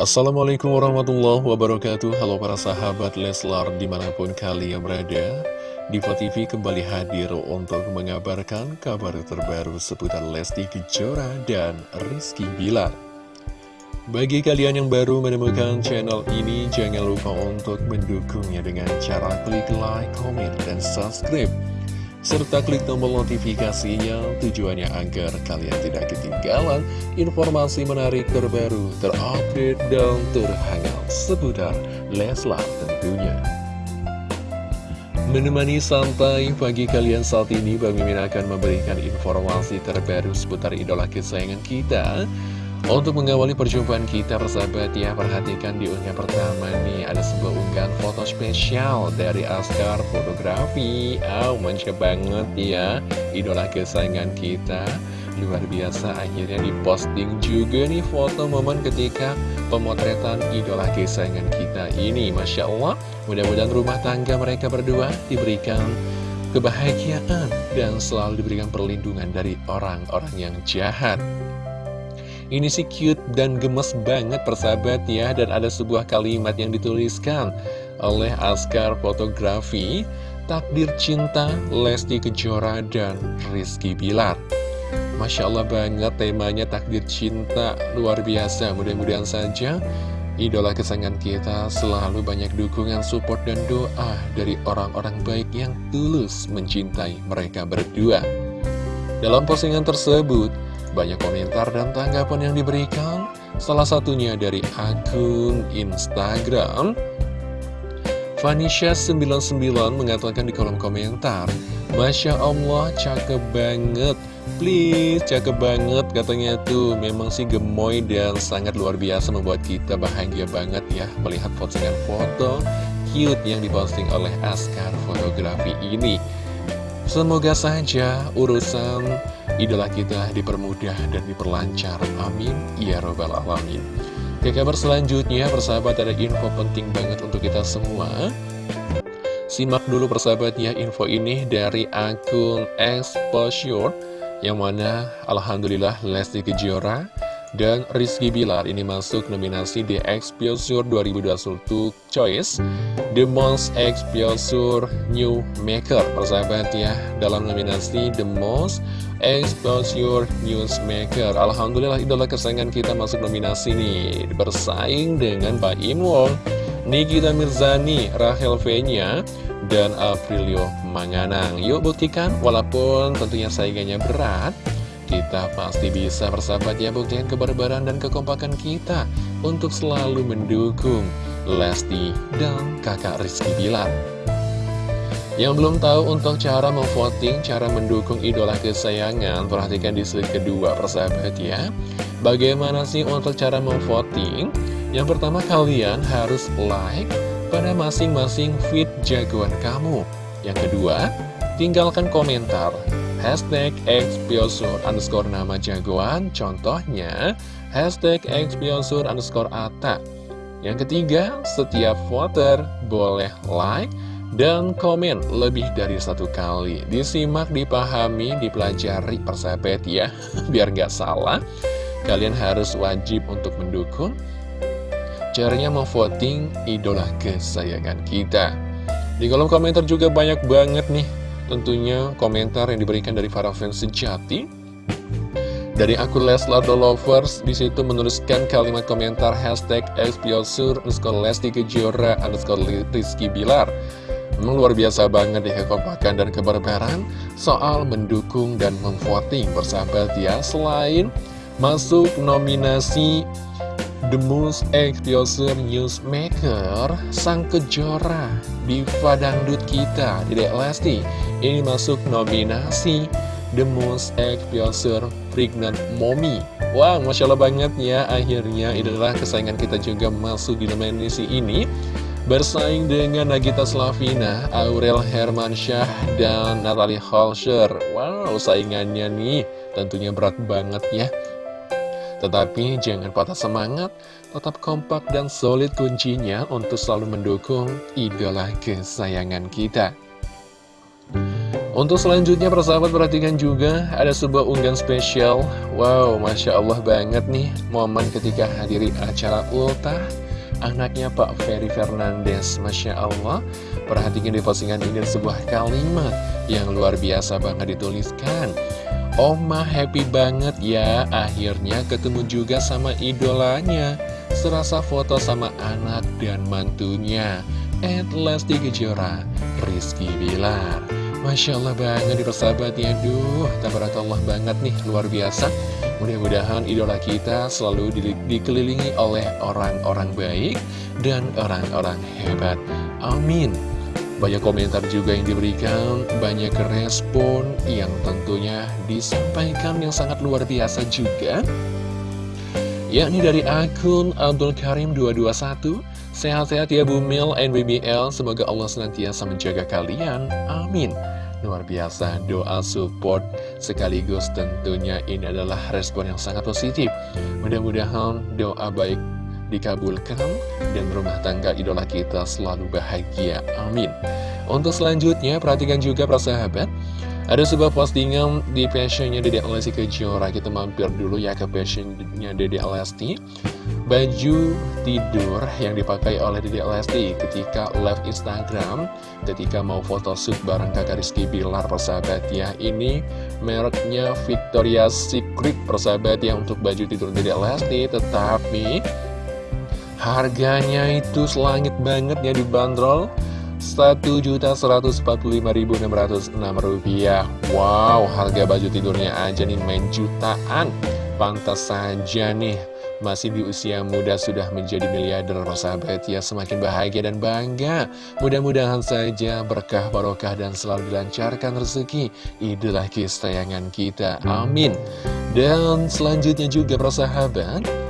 Assalamualaikum warahmatullahi wabarakatuh. Halo para sahabat Leslar di mana pun kalian berada. Diva TV kembali hadir untuk mengabarkan kabar terbaru seputar Lesti Kejora dan Rizky Bilar. Bagi kalian yang baru menemukan channel ini Jangan lupa untuk mendukungnya dengan cara klik like, komen, dan subscribe serta klik tombol notifikasinya tujuannya agar kalian tidak ketinggalan informasi menarik terbaru, terupdate, dan terhangat seputar Leslar tentunya. Menemani santai pagi kalian saat ini, Bang Mimin akan memberikan informasi terbaru seputar idola kesayangan kita. Untuk mengawali perjumpaan kita persahabat ya Perhatikan di unggah pertama nih Ada sebuah unggahan foto spesial dari Askar Fotografi. Oh manja banget ya Idola kesayangan kita. Luar biasa akhirnya diposting juga nih foto momen ketika Pemotretan idola kesayangan kita ini. Masya Allah Mudah-mudahan rumah tangga mereka berdua diberikan kebahagiaan Dan selalu diberikan perlindungan dari orang-orang yang jahat ini sih cute dan gemes banget persahabat ya. Dan ada sebuah kalimat yang dituliskan oleh Askar Fotografi Takdir Cinta Lesti Kejora dan Rizky Bilar. Masya Allah banget temanya takdir cinta luar biasa. Mudah-mudahan saja idola kesayangan kita selalu banyak dukungan, support, dan doa dari orang-orang baik yang tulus mencintai mereka berdua. Dalam postingan tersebut, banyak komentar dan tanggapan yang diberikan, salah satunya dari akun Instagram. Vanisha99 mengatakan di kolom komentar, Masya Allah, cakep banget. Please, cakep banget katanya tuh Memang sih gemoy dan sangat luar biasa membuat kita bahagia banget ya Melihat postingan foto cute yang diposting oleh Askar Fotografi ini Semoga saja urusan idola kita dipermudah dan diperlancar. Amin. Ya Robbal Alamin. Ke kabar selanjutnya, persahabat ada info penting banget untuk kita semua. Simak dulu persahabatnya info ini dari akun Exposure, yang mana Alhamdulillah Lesti Kejora dan Rizky Bilar ini masuk nominasi The Exposure 2021 Choice The Most Exposure New Maker persahabat ya dalam nominasi The Most Exposure Newsmaker. Alhamdulillah idola kesayangan kita masuk nominasi nih. Bersaing dengan Pak Im Wong Nikita Mirzani, Rahel Fenya, dan Aprilio Manganang. Yuk buktikan walaupun tentunya saingannya berat kita pasti bisa bersahabat ya buktikan kebarbaran dan kekompakan kita untuk selalu mendukung Lesti dan kakak Rizky Bilar. Yang belum tahu untuk cara memvoting, cara mendukung idola kesayangan, perhatikan di slide kedua persahabat ya. Bagaimana sih untuk cara memvoting? Yang pertama kalian harus like pada masing-masing feed jagoan kamu. Yang kedua, tinggalkan komentar hashtag xpiosur underscore nama jagoan, contohnya hashtag xpiosur underscore. Yang ketiga, setiap voter boleh like dan komen lebih dari satu kali. Disimak, dipahami, dipelajari persahabat ya, biar nggak salah. Kalian harus wajib untuk mendukung. Caranya memvoting idola kesayangan kita. Di kolom komentar juga banyak banget nih Tentunya komentar yang diberikan dari para fans sejati dari akun Leslar The Lovers di situ menuliskan kalimat komentar hashtag Espiosur underscore Lesti Kejora underscore Rizky Bilar Memang luar biasa banget deh kekompakan dan kebarbaran soal mendukung dan memvoting bersahabat ya. Selain masuk nominasi The Most Explosive Newsmaker Sang Kejora di Dangdut kita Dedek Lesti Ini masuk nominasi The Most Explosive Pregnant Mommy. Wah, wow, Masya Allah banget ya. Akhirnya adalah kesayangan kita juga masuk di nominasi ini Bersaing dengan Nagita Slavina, Aurel Hermansyah, dan Natalie Holscher. Wow, saingannya nih tentunya berat banget ya. Tetapi jangan patah semangat, tetap kompak dan solid kuncinya untuk selalu mendukung idola kesayangan kita. Untuk selanjutnya persahabat perhatikan juga ada sebuah unggahan spesial. Wow Masya Allah banget nih momen ketika hadiri acara ultah Anaknya Pak Ferry Fernandes. Masya Allah. Perhatikan di postingan ini sebuah kalimat yang luar biasa banget dituliskan. Oma happy banget ya akhirnya ketemu juga sama idolanya. Serasa foto sama anak dan mantunya. At Lesti Kejora Rizky Bilar. Masya Allah banget di persahabat ya Duh, tabarakallah banget nih, luar biasa Mudah-mudahan idola kita selalu di dikelilingi oleh orang-orang baik dan orang-orang hebat. Amin. Banyak komentar juga yang diberikan, banyak respon yang tentunya disampaikan yang sangat luar biasa juga. Yakni dari akun Abdul Karim 221 Sehat-sehat ya Bumil NBBL Semoga Allah senantiasa menjaga kalian. Amin Luar biasa doa support. Sekaligus tentunya ini adalah respon yang sangat positif. Mudah-mudahan doa baik dikabulkan Dan rumah tangga idola kita selalu bahagia. Amin. Untuk selanjutnya perhatikan juga para sahabat ada sebuah postingan di fashionnya Dede Lesti Kejora. Kita mampir dulu ya ke fashionnya Dede Lesti. Baju tidur yang dipakai oleh Dede Lesti ketika live Instagram Ketika mau foto shoot bareng kakak Rizky Bilar persahabat ya. Ini mereknya Victoria's Secret persahabat ya untuk baju tidur Dede Lesti. Tetapi harganya itu selangit banget ya dibanderol Rp1.145.606 Wow, harga baju tidurnya aja nih main jutaan. Pantas saja nih masih di usia muda sudah menjadi miliarder sahabat. Ya semakin bahagia dan bangga. Mudah-mudahan saja berkah barokah dan selalu dilancarkan rezeki. Idola kesayangan kita. Amin. Dan selanjutnya juga persahabat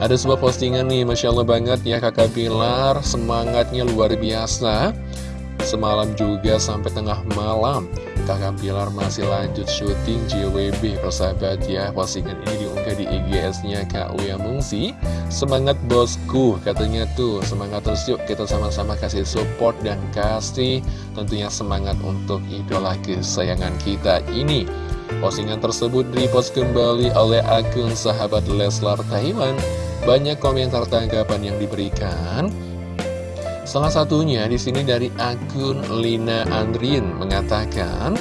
ada sebuah postingan nih, Masya Allah banget ya kakak Pilar, semangatnya luar biasa. Semalam juga sampai tengah malam, kakak Pilar masih lanjut syuting JWB persahabat ya. Postingan ini diunggah di IGS-nya Kak Uya Mungsi. Semangat bosku, katanya tuh, semangat terus yuk kita sama-sama kasih support dan kasih tentunya semangat untuk idola kesayangan kita ini. Postingan tersebut repost kembali oleh akun sahabat Leslar Taiwan banyak komentar tanggapan yang diberikan. Salah satunya di sini dari akun Lina Andrin mengatakan,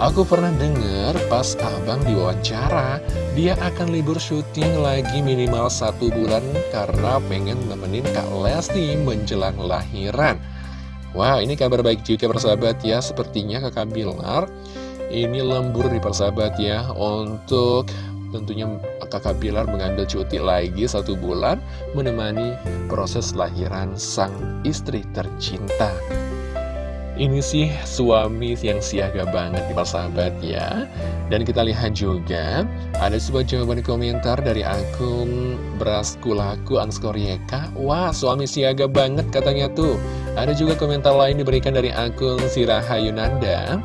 Aku pernah dengar pas abang diwawancara, dia akan libur syuting lagi minimal satu bulan karena pengen nemenin Kak Lesti menjelang lahiran. Wah, ini kabar baik juga persahabat ya, sepertinya kakak Bilar ini lembur di persahabat ya untuk tentunya kakak Bilar mengambil cuti lagi satu bulan menemani proses lahiran sang istri tercinta. Ini sih suami yang siaga banget di sahabat ya. Dan kita lihat juga Ada sebuah jawaban komentar dari akun Braskulaku Anskorieka Wah suami siaga banget katanya tuh. Ada juga komentar lain diberikan dari akun Siraha Yunanda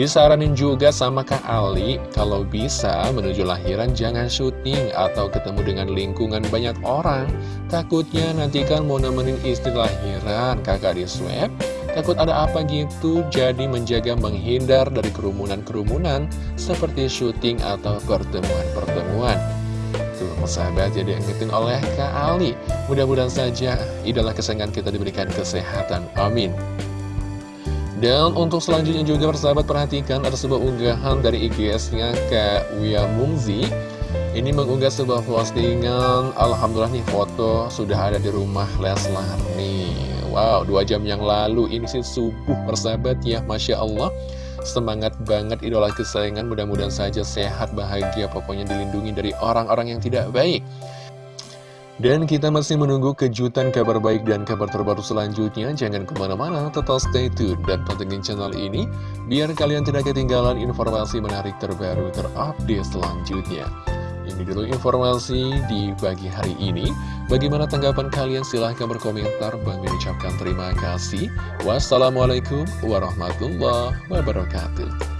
Disaranin juga sama Kak Ali, kalau bisa menuju lahiran jangan syuting atau ketemu dengan lingkungan banyak orang. Takutnya nanti kan mau nemenin istri lahiran, kakak di swab, takut ada apa gitu, jadi menjaga menghindar dari kerumunan-kerumunan seperti syuting atau pertemuan-pertemuan. Tuh, sahabat jadi ingetin oleh Kak Ali. Mudah-mudahan saja idola kesayangan kita diberikan kesehatan. Amin. Dan untuk selanjutnya juga persahabat perhatikan ada sebuah unggahan dari IGS-nya Kak Wia Mungzi. Ini mengunggah sebuah postingan Alhamdulillah nih foto sudah ada di rumah Leslar nih. Wow, dua jam yang lalu ini sih subuh persahabat ya Masya Allah. Semangat banget idola kesayangan mudah-mudahan saja sehat bahagia Pokoknya dilindungi dari orang-orang yang tidak baik dan kita masih menunggu kejutan kabar baik dan kabar terbaru selanjutnya. Jangan ke mana-mana, tetap stay tune dan pantengin channel ini, biar kalian tidak ketinggalan informasi menarik terbaru terupdate selanjutnya. Ini dulu informasi di pagi hari ini. Bagaimana tanggapan kalian? Silahkan berkomentar. Bang ucapkan terima kasih. Wassalamualaikum warahmatullahi wabarakatuh.